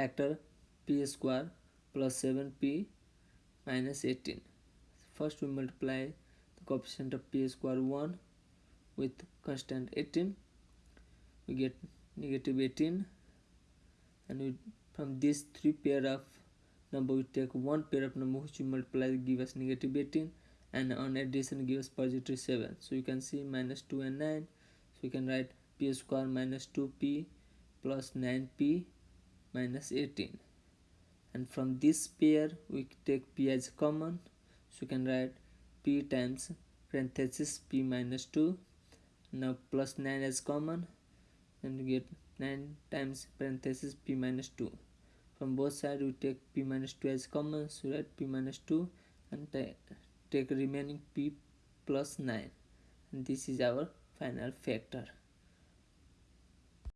factor p square plus 7p minus 18 first we multiply the coefficient of p square 1 with constant 18 we get negative 18 and we from these three pair of number we take one pair of number which we multiply give us negative 18 and on addition give us positive 7 so you can see minus 2 and 9 so you can write p square minus 2p plus 9p minus 18 and from this pair we take p as common. So we can write p times parenthesis p minus 2 now plus 9 as common. And we get 9 times parenthesis p minus 2 from both sides we take p minus 2 as common. So write p minus 2 and take remaining p plus 9 and this is our final factor